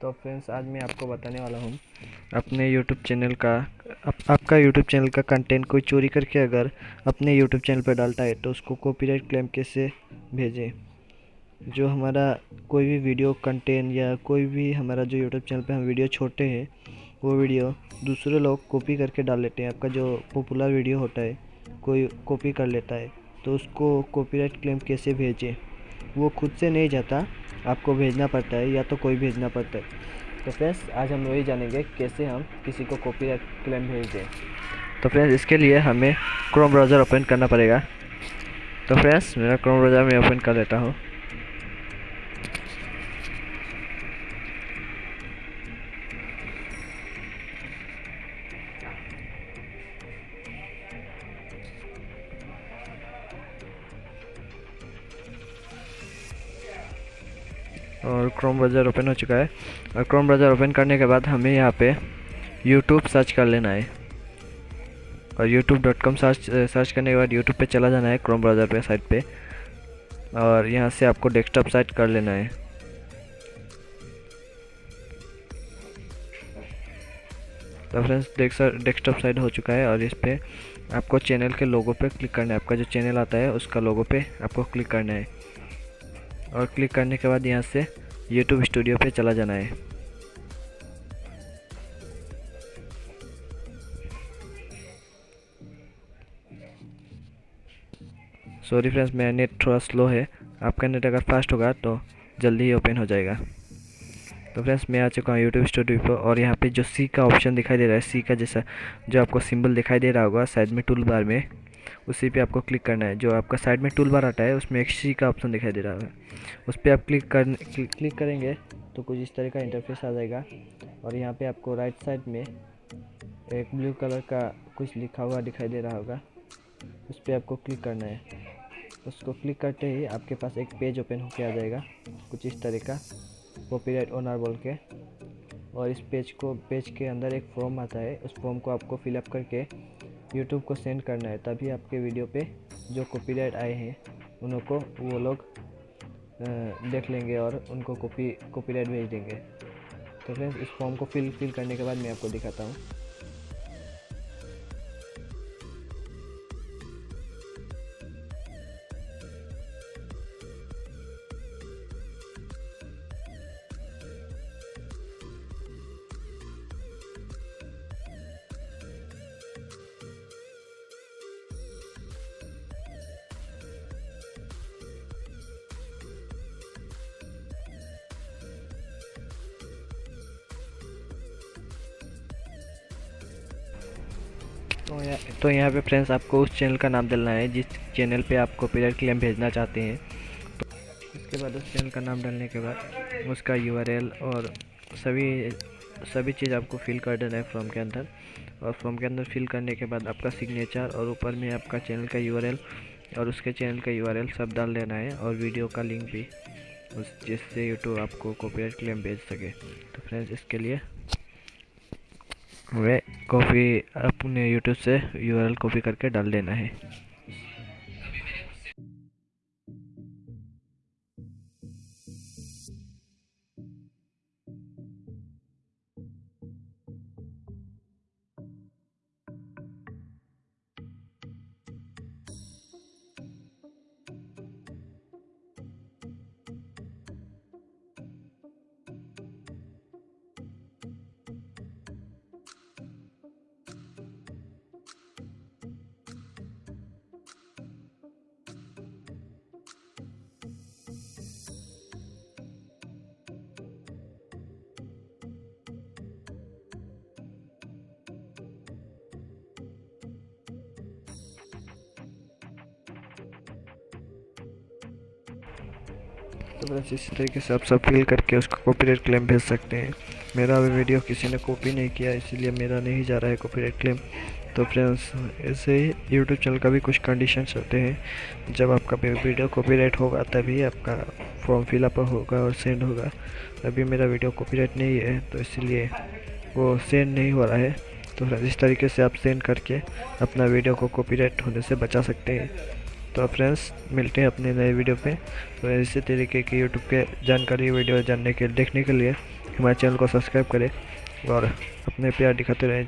तो फ्रेंड्स आज मैं आपको बताने वाला हूँ अपने यूट्यूब चैनल का आप, आपका यूट्यूब चैनल का कंटेंट कोई चोरी करके अगर अपने यूट्यूब चैनल पर डालता है तो उसको कॉपीराइट क्लेम कैसे भेजें? जो हमारा कोई भी वीडियो कंटेंट या कोई भी हमारा जो यूट्यूब चैनल पर हम वीडियो छोड़ते हैं वो वीडियो दूसरे लोग कॉपी करके डाल लेते हैं। आपका जो पॉपुलर वीडियो होता है कोई कॉपी कर लेता है तो उसको कॉपीराइट क्लेम कैसे भेजें? वो खुद से नहीं जाता आपको भेजना पड़ता है या तो कोई भेजना पड़ता है। तो फ्रेंड्स, आज हम वही जानेंगे कैसे हम किसी को कॉपीराइट क्लेम भेज दें। तो फ्रेंड्स, इसके लिए हमें क्रोम ब्राउज़र ओपन करना पड़ेगा। तो फ्रेंड्स, मेरा क्रोम ब्राउज़र मैं ओपन कर लेता हूँ। और क्रोम ब्राउज़र ओपन हो चुका है। और क्रोम ब्राउज़र ओपन करने के बाद हमें यहाँ पे यूट्यूब सर्च कर लेना है। और YouTube dot com search search करने के बाद यूट्यूब पे चला जाना है क्रोम ब्राउज़र पे साइट पे। और यहाँ से आपको डेस्कटॉप साइट कर लेना है। तो फ्रेंड्स डेस्कटॉप साइट हो चुका है और इस पर आपको चैनल के लोगो पे क्लिक करना है। आपका जो चैनल आता है, उसका लोगो पे आपको क्लिक करना है। और क्लिक करने के बाद यहाँ से यूट्यूब स्टूडियो पे चला जाना है। सॉरी फ्रेंड्स मेरा नेट थोड़ा स्लो है। आपका नेट अगर फास्ट होगा तो जल्दी ही ओपन हो जाएगा। तो फ्रेंड्स मैं आ चुका हूँ यूट्यूब स्टूडियो पर और यहाँ पे जो सी का ऑप्शन दिखाई दे रहा है सी का जैसा जो आपको सिंबल दिखाई दे रहा होगा साइड में टूल बार में। उसी पे आपको क्लिक करना है। जो आपका साइड में टूल बार आता है, उसमें एक सी का ऑप्शन दिखाई दे रहा है। उस पर आप क्लिक कर क्लिक करेंगे तो कुछ इस तरह का इंटरफेस आ जाएगा। और यहाँ पे आपको राइट साइड में एक ब्लू कलर का कुछ लिखा हुआ दिखाई दे रहा होगा। उस पर आपको क्लिक करना है। उसको क्लिक करते ही आपके पास एक पेज ओपन होके आ जाएगा। कुछ इस तरह का कॉपीराइट ओनर बोल के। और इस पेज को पेज के अंदर एक फॉर्म आता है। उस फॉर्म को आपको फिलअप करके यूट्यूब को सेंड करना है, तभी आपके वीडियो पे जो कॉपीराइट आए हैं, उनको वो लोग देख लेंगे और उनको कॉपी कॉपीराइट भेज देंगे। तो फ्रेंड्स इस फॉर्म को फिल फिल करने के बाद मैं आपको दिखाता हूँ। तो यहाँ तो यहाँ पे फ्रेंड्स आपको उस चैनल का नाम डालना है, जिस चैनल पे आप कॉपीराइट क्लेम भेजना चाहते हैं। तो इसके बाद उस चैनल का नाम डालने के बाद उसका यूआरएल और सभी सभी चीज़ आपको फिल कर देना है फॉर्म के अंदर। और फॉर्म के अंदर फिल करने के बाद आपका सिग्नेचर और ऊपर में आपका चैनल का यूआरएल और उसके चैनल का यूआरएल सब डाल देना है और वीडियो का लिंक भी, उस, जिससे यूट्यूब आपको कॉपीराइट क्लेम भेज सके। तो फ्रेंड्स इसके लिए वे कॉपी अपने यूट्यूब से यूआरएल कॉपी करके डाल देना है। तो बस इसी तरीके से आप सब फिल करके उसको कॉपीराइट क्लेम भेज सकते हैं। मेरा अभी वीडियो किसी ने कॉपी नहीं किया, इसीलिए मेरा नहीं जा रहा है कॉपीराइट क्लेम तो फ्रेंड्स ऐसे ही यूट्यूब चैनल का भी कुछ कंडीशंस होते हैं। जब आपका वीडियो कॉपीराइट होगा, तभी आपका फॉर्म फिलअप होगा और सेंड होगा। अभी मेरा वीडियो कॉपीराइट नहीं है तो इसलिए वो सेंड नहीं हो रहा है। तो फ्रेंड्स इस तरीके से आप सेंड करके अपना वीडियो को कॉपीराइट होने से बचा सकते हैं। तो फ्रेंड्स मिलते हैं अपने नए वीडियो पे। तो इसी तरीके की यूट्यूब के जानकारी वीडियो जानने के, देखने के लिए हमारे चैनल को सब्सक्राइब करें और अपने प्यार दिखाते रहें।